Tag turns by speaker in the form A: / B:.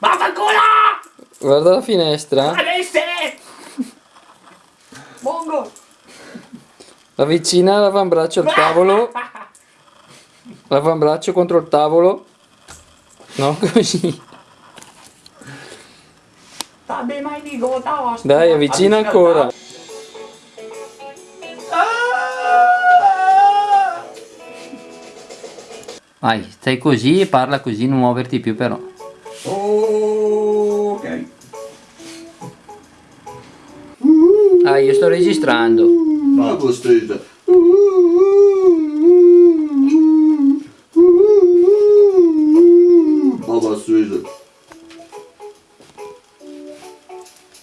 A: Vaffanculo!
B: Guarda la finestra.
A: Alesse! Mongo!
B: Avvicina l'avambraccio al tavolo. L'avambraccio contro il tavolo. No, così. Dai, avvicina ancora. Vai, stai così e parla così, non muoverti più però.
A: Ok.
B: Aí eu estou registrando.
C: Ah, gostei já. Baba suja.